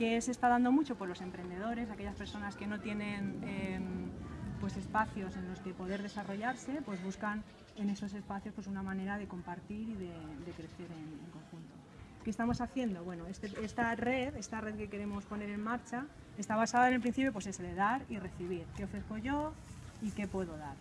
que se está dando mucho por los emprendedores, aquellas personas que no tienen em, pues espacios en los que poder desarrollarse, pues buscan en esos espacios pues una manera de compartir y de, crecer en, conjunto. ¿Qué estamos haciendo? Bueno, este, esta red, esta red que queremos poner en marcha, está basada en el principio pues es de dar y recibir. ¿Qué ofrezco yo y qué puedo dar?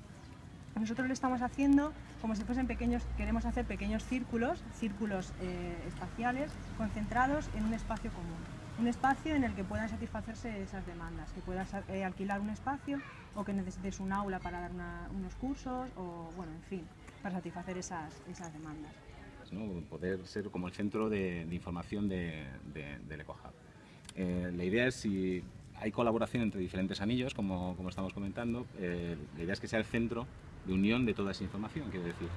Nosotros lo estamos haciendo como si fuesen pequeños, queremos hacer pequeños círculos, círculos eh, espaciales concentrados en un espacio común. Un espacio en el que puedan satisfacerse esas demandas, que puedas eh, alquilar un espacio o que necesites un aula para dar unos cursos o, bueno, en fin, para satisfacer esas, esas demandas. Poder ser como el centro de, información de, del EcoHub. Eh, la idea es si hay colaboración entre diferentes anillos, como, como estamos comentando, la idea es que sea el centro de unión de toda esa información, quiero decir.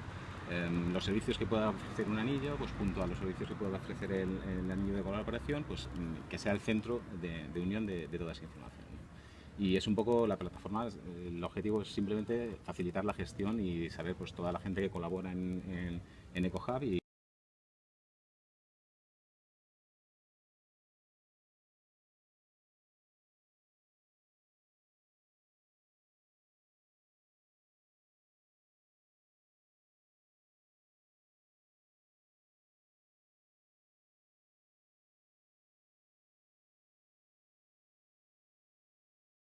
Em, los servicios que pueda ofrecer un anillo, pues junto a los servicios que pueda ofrecer el, anillo de colaboración, pues mm, que sea el centro de, unión de, toda esa información. Y es un poco la plataforma, el objetivo es simplemente facilitar la gestión y saber pues toda la gente que colabora en, en, en EcoHub